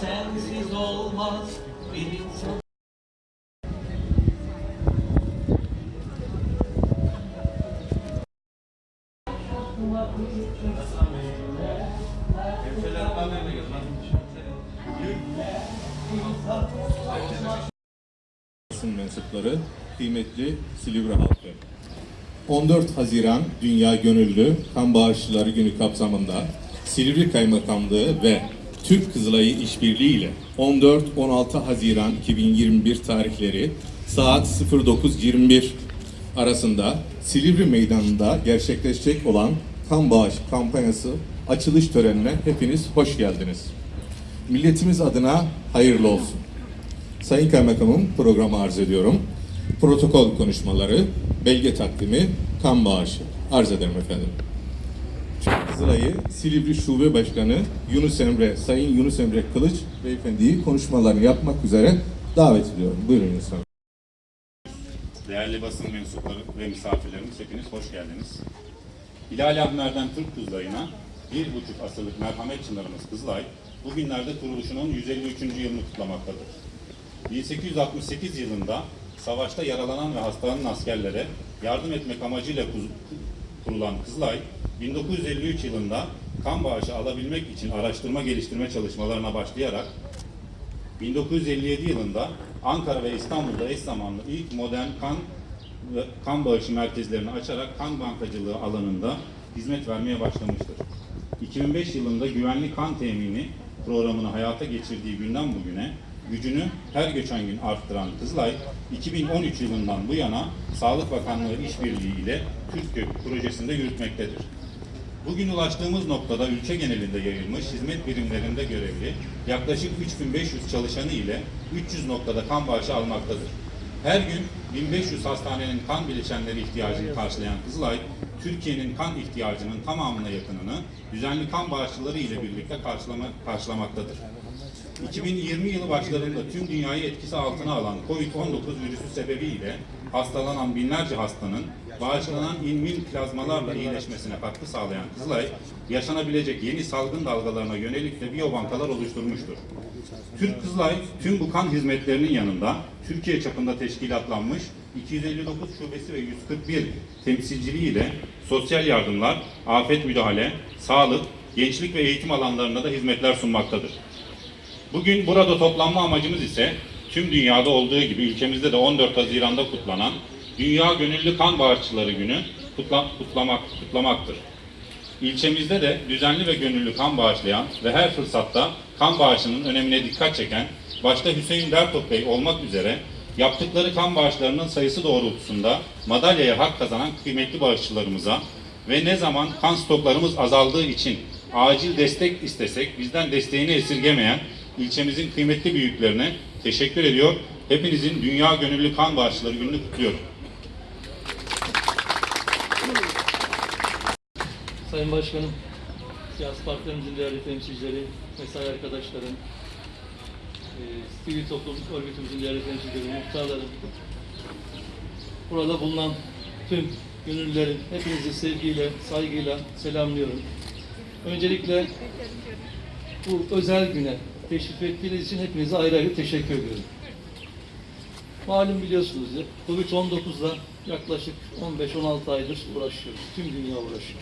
Sensiz olmaz bir insan. mensupları, kıymetli Silivri halkı. 14 Haziran Dünya Gönüllü Kan Bağışçıları Günü kapsamında Silivri Kaymakamlığı ve Türk Kızılayı İşbirliği ile 14-16 Haziran 2021 tarihleri saat 09.21 arasında Silivri Meydanı'nda gerçekleşecek olan kan bağış kampanyası açılış törenine hepiniz hoş geldiniz. Milletimiz adına hayırlı olsun. Sayın Kaymakamım programı arz ediyorum. Protokol konuşmaları, belge takdimi, kan bağışı arz ederim efendim. Kızılay'ı Silivri Şube Başkanı Yunus Emre, Sayın Yunus Emre Kılıç Beyefendi'yi konuşmalarını yapmak üzere davet ediyorum. Buyurun Yunus Emre. Değerli basın mensupları ve misafirlerimiz hepiniz hoş geldiniz. Hilal Ahmer'den Türk Kızılayı'na bir buçuk asırlık merhamet çınarımız Kızılay, bugünlerde kuruluşunun 153. yılını kutlamaktadır. 1868 yılında savaşta yaralanan ve hastalanan askerlere yardım etmek amacıyla kurulan Kızılay, 1953 yılında kan bağışı alabilmek için araştırma geliştirme çalışmalarına başlayarak 1957 yılında Ankara ve İstanbul'da eş zamanlı ilk modern kan kan bağışı merkezlerini açarak kan bankacılığı alanında hizmet vermeye başlamıştır. 2005 yılında güvenli kan temini programını hayata geçirdiği günden bugüne gücünü her geçen gün arttıran Kızılay, 2013 yılından bu yana Sağlık Bakanlığı işbirliği ile Türkgök projesinde yürütmektedir. Bugün ulaştığımız noktada ülke genelinde yayılmış hizmet birimlerinde görevli yaklaşık 3500 çalışanı ile 300 noktada kan bağışı almaktadır. Her gün 1500 hastanenin kan bileşenleri ihtiyacını karşılayan Kızılay, Türkiye'nin kan ihtiyacının tamamına yakınını düzenli kan bağışçıları ile birlikte karşılama, karşılamaktadır. 2020 yılı başlarında tüm dünyayı etkisi altına alan COVID-19 virüsü sebebiyle hastalanan binlerce hastanın bağışlanan inmin plazmalarla iyileşmesine katkı sağlayan Kızılay, yaşanabilecek yeni salgın dalgalarına yönelik de biyobankalar oluşturmuştur. Türk Kızılay tüm bu kan hizmetlerinin yanında Türkiye çapında teşkilatlanmış 259 şubesi ve 141 temsilciliği ile sosyal yardımlar, afet müdahale, sağlık, gençlik ve eğitim alanlarında da hizmetler sunmaktadır. Bugün burada toplanma amacımız ise tüm dünyada olduğu gibi ülkemizde de 14 Haziran'da kutlanan Dünya Gönüllü Kan Bağışçıları Günü kutla, kutlamak, kutlamaktır. İlçemizde de düzenli ve gönüllü kan bağışlayan ve her fırsatta kan bağışının önemine dikkat çeken başta Hüseyin Dertop Bey olmak üzere yaptıkları kan bağışlarının sayısı doğrultusunda madalyaya hak kazanan kıymetli bağışçılarımıza ve ne zaman kan stoklarımız azaldığı için acil destek istesek bizden desteğini esirgemeyen ilçemizin kıymetli büyüklerine teşekkür ediyor. Hepinizin Dünya Gönüllü Kan Bağışçıları Günü'nü kutluyorum. Sayın Başkanım, siyasi partilerimizin değerli temsilcileri, mesai arkadaşlarım, e, sivil toplum örgütümüzün değerli temsilcileri, muhtarlarım, burada bulunan tüm gönüllülerin hepinizi sevgiyle, saygıyla selamlıyorum. Öncelikle bu özel güne teşrif ettiğiniz için hepinize ayrı ayrı teşekkür ediyorum. Malum biliyorsunuz ya, Covid-19'la yaklaşık 15-16 aydır uğraşıyoruz. Tüm dünya uğraşıyor.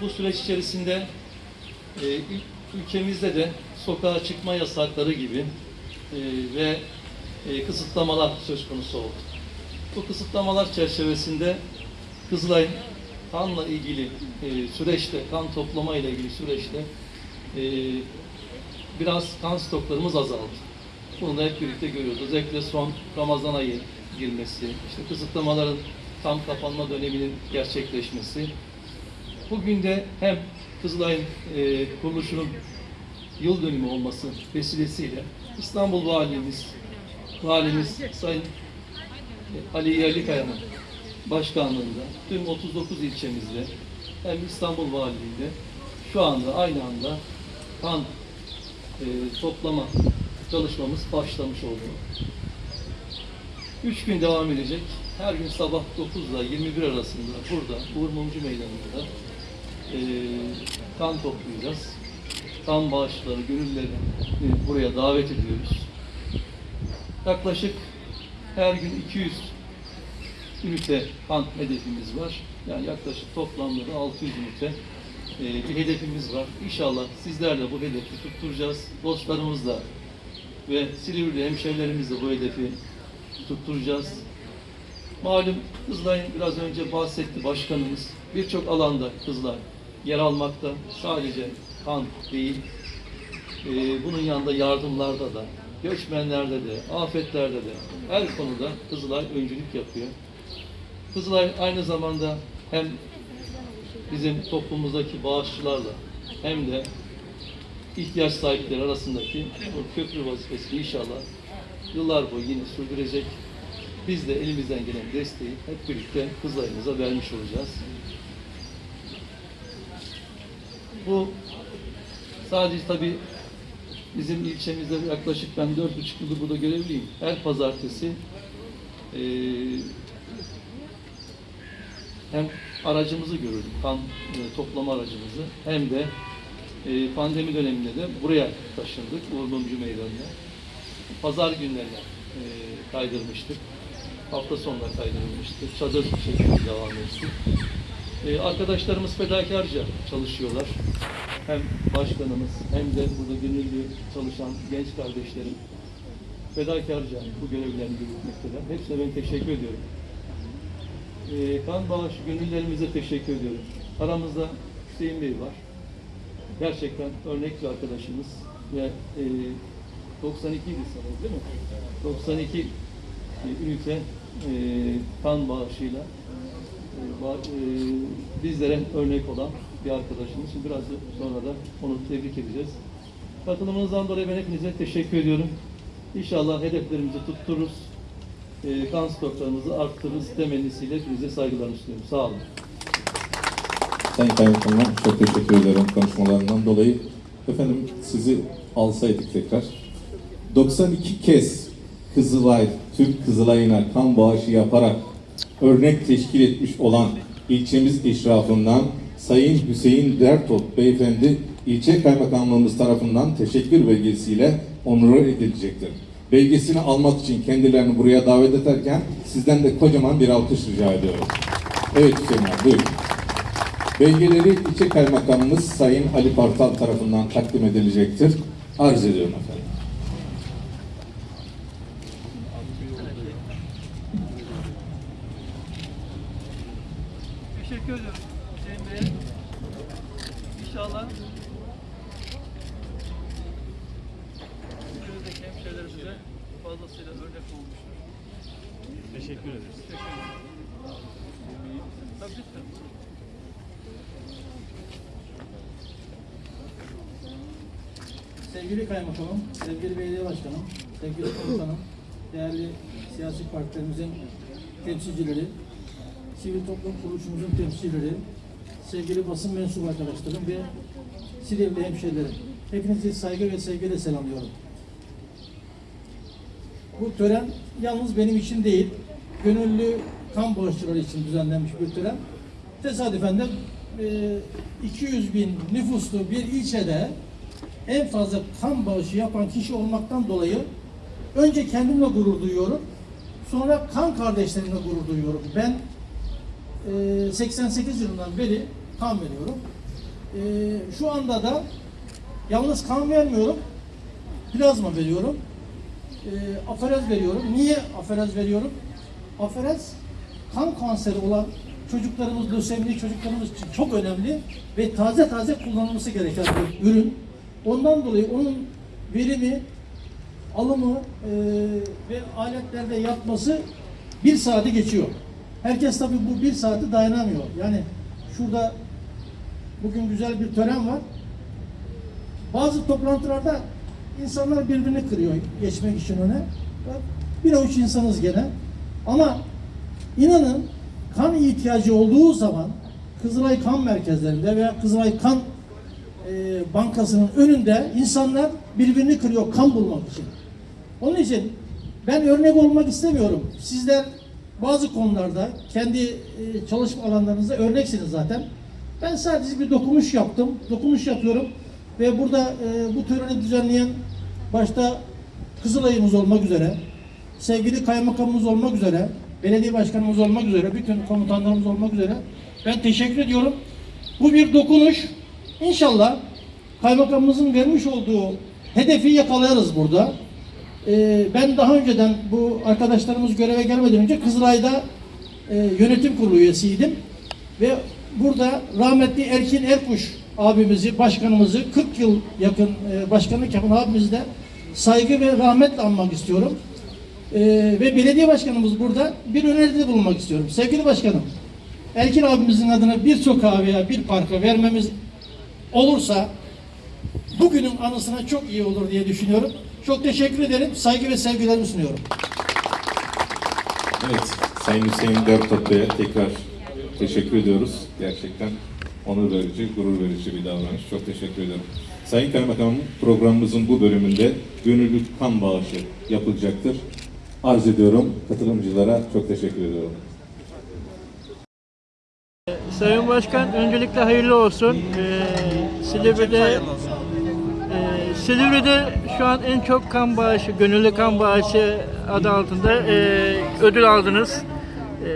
Bu süreç içerisinde e, ül- ülkemizde de sokağa çıkma yasakları gibi e, ve e, kısıtlamalar söz konusu oldu. Bu kısıtlamalar çerçevesinde Kızılay kanla ilgili e, süreçte, kan toplama ile ilgili süreçte e, biraz kan stoklarımız azaldı. Bunu da hep birlikte görüyoruz. Özellikle son Ramazan ayı girmesi, işte kısıtlamaların tam kapanma döneminin gerçekleşmesi. Bugün de hem Kızılay'ın e, kuruluşunun yıl dönümü olması vesilesiyle İstanbul Valimiz, Valimiz Sayın Ali Yerlikaya'nın başkanlığında tüm 39 ilçemizde hem İstanbul Valiliği'nde şu anda aynı anda kan e, toplama çalışmamız başlamış oldu. Üç gün devam edecek. Her gün sabah 9 ile 21 arasında burada Uğur Mumcu Meydanı'nda e, kan toplayacağız. Kan bağışçıları, gönüllüleri e, buraya davet ediyoruz. Yaklaşık her gün 200 ünite kan hedefimiz var. Yani yaklaşık toplamda da 600 ünite bir hedefimiz var. İnşallah sizlerle bu hedefi tutturacağız. Dostlarımızla ve Silivri hemşehrilerimizle bu hedefi tutturacağız. Malum Kızılay'ın biraz önce bahsetti başkanımız. Birçok alanda Kızılay yer almakta. Sadece kan değil, e, bunun yanında yardımlarda da, göçmenlerde de, afetlerde de her konuda Kızılay öncülük yapıyor. Kızılay aynı zamanda hem bizim toplumumuzdaki bağışçılarla hem de ihtiyaç sahipleri arasındaki bu köprü vazifesini inşallah yıllar boyu yine sürdürecek. Biz de elimizden gelen desteği hep birlikte Kızılay'ımıza vermiş olacağız. Bu sadece tabii bizim ilçemizde yaklaşık ben dört buçuk yıldır burada görevliyim. Her pazartesi eee hem aracımızı görürdük, kan e, toplama aracımızı hem de e, pandemi döneminde de buraya taşındık, Uğur Mumcu Meydanı'na. Pazar günlerine e, kaydırmıştık. Hafta sonuna kaydırılmıştı. Çadır şeklinde devam etti. E, arkadaşlarımız fedakarca çalışıyorlar. Hem başkanımız hem de burada gönüllü çalışan genç kardeşlerim fedakarca bu görevlerini yürütmekteler. Hepsine ben teşekkür ediyorum. Ee, kan bağışı gönüllerimize teşekkür ediyorum. Aramızda Hüseyin Bey var. Gerçekten örnek bir arkadaşımız ve e, 92 idi sanırım değil mi? 92 e, ünite e, kan bağışıyla e, ba- e, bizlere örnek olan bir arkadaşımız. Şimdi biraz sonra da onu tebrik edeceğiz. Katılımınızdan dolayı ben hepinize teşekkür ediyorum. İnşallah hedeflerimizi tuttururuz. E, kan stoklarımızı arttırırız temennisiyle hepinize saygılarımı sunuyorum. Sağ olun. Sayın Kaymakamım çok teşekkür ederim konuşmalarından dolayı. Efendim sizi alsaydık tekrar. 92 kez Kızılay, Türk Kızılay'ına kan bağışı yaparak örnek teşkil etmiş olan ilçemiz işrafından Sayın Hüseyin Dertop Beyefendi ilçe kaymakamlığımız tarafından teşekkür belgesiyle onur edilecektir. Belgesini almak için kendilerini buraya davet ederken sizden de kocaman bir alkış rica ediyorum. Evet Hüseyin abi buyurun. Belgeleri ilçe kaymakamımız Sayın Ali Partal tarafından takdim edilecektir. Arz ediyorum efendim. Teşekkür ediyorum Hüseyin Bey'e. İnşallah ülkemizdeki hemşehrilerimize fazlasıyla örnek olmuştur. Teşekkür ederiz. Teşekkür ederim. Tabii lütfen. Sevgili Kaymakamım, sevgili Belediye Başkanım, sevgili komutanım, değerli siyasi partilerimizin temsilcileri, sivil toplum kuruluşumuzun temsilcileri, sevgili basın mensubu arkadaşlarım ve Silivri hemşehrilerim. Hepinizi saygı ve sevgiyle selamlıyorum. Bu tören yalnız benim için değil, gönüllü kan bağışçıları için düzenlenmiş bir tören. Tesadüfen de e, 200 bin nüfuslu bir ilçede en fazla kan bağışı yapan kişi olmaktan dolayı önce kendimle gurur duyuyorum. Sonra kan kardeşlerimle gurur duyuyorum. Ben e, 88 yılından beri kan veriyorum. E, şu anda da yalnız kan vermiyorum. Plazma veriyorum. E, aferez veriyorum. Niye aferez veriyorum? Aferez kan kanseri olan çocuklarımız, lösemili çocuklarımız için çok önemli ve taze taze kullanılması gereken bir ürün. Ondan dolayı onun verimi, alımı e, ve aletlerde yapması bir saati geçiyor. Herkes tabii bu bir saati dayanamıyor. Yani şurada bugün güzel bir tören var. Bazı toplantılarda insanlar birbirini kırıyor geçmek için öne. Bir avuç insanız gene. Ama inanın kan ihtiyacı olduğu zaman Kızılay Kan Merkezlerinde veya Kızılay Kan e, Bankası'nın önünde insanlar birbirini kırıyor kan bulmak için. Onun için ben örnek olmak istemiyorum. Sizler bazı konularda kendi e, çalışma alanlarınızda örneksiniz zaten. Ben sadece bir dokunuş yaptım, dokunuş yapıyorum ve burada e, bu töreni düzenleyen başta Kızılay'ımız olmak üzere, sevgili kaymakamımız olmak üzere, belediye başkanımız olmak üzere, bütün komutanlarımız olmak üzere ben teşekkür ediyorum. Bu bir dokunuş. İnşallah kaymakamımızın vermiş olduğu hedefi yakalarız burada. Ee, ben daha önceden bu arkadaşlarımız göreve gelmeden önce Kızılay'da e, yönetim kurulu üyesiydim. Ve burada rahmetli Erkin Erkuş abimizi, başkanımızı 40 yıl yakın e, başkanlık yapan abimizi de saygı ve rahmetle anmak istiyorum. Ee, ve belediye başkanımız burada bir öneride bulunmak istiyorum. Sevgili başkanım, Erkin abimizin adına bir sokağa veya bir parka vermemiz olursa bugünün anısına çok iyi olur diye düşünüyorum. Çok teşekkür ederim. Saygı ve sevgilerimi sunuyorum. Evet, Sayın Hüseyin Dertop'ya tekrar teşekkür ediyoruz. Gerçekten onur verici, gurur verici bir davranış. Çok teşekkür ederim. Sayın Kaymakamım, programımızın bu bölümünde gönüllü kan bağışı yapılacaktır. Arz ediyorum katılımcılara çok teşekkür ediyorum. Sayın Başkan öncelikle hayırlı olsun. Ee, Silivri'de e, Silivri'de şu an en çok kan bağışı, gönüllü kan bağışı adı altında e, ödül aldınız. E,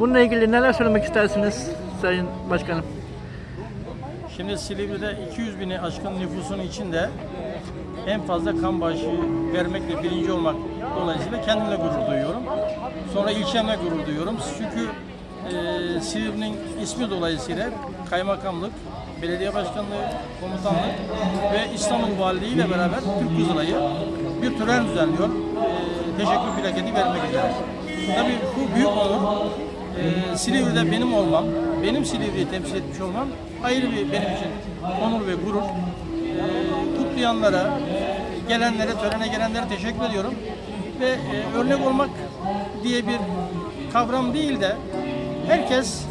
bununla ilgili neler söylemek istersiniz Sayın Başkanım? Şimdi Silivri'de 200 bini aşkın nüfusun içinde en fazla kan bağışı vermekle birinci olmak dolayısıyla kendimle gurur duyuyorum. Sonra ilçemle gurur duyuyorum. Çünkü e, Silivri'nin ismi dolayısıyla kaymakamlık, belediye başkanlığı, komutanlık ve İstanbul Valiliği ile beraber Türk Kızılay'ı bir tören düzenliyor. E, teşekkür plaketi vermek üzere. Tabii bu büyük onur. Ee, Silivri'de benim olmam, benim Silivri'yi temsil etmiş olmam ayrı bir benim için onur ve gurur. Ee, kutlayanlara, gelenlere, törene gelenlere teşekkür ediyorum. Ve e, örnek olmak diye bir kavram değil de herkes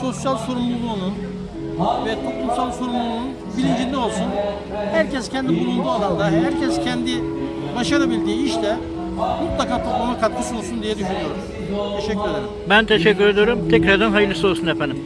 sosyal sorumluluğunun ve toplumsal sorumluluğunun bilincinde olsun. Herkes kendi bulunduğu alanda, herkes kendi başarabildiği işte mutlaka topluma katkısı olsun diye düşünüyorum. Teşekkür ederim. Ben teşekkür ediyorum. Tekrardan hayırlısı olsun efendim.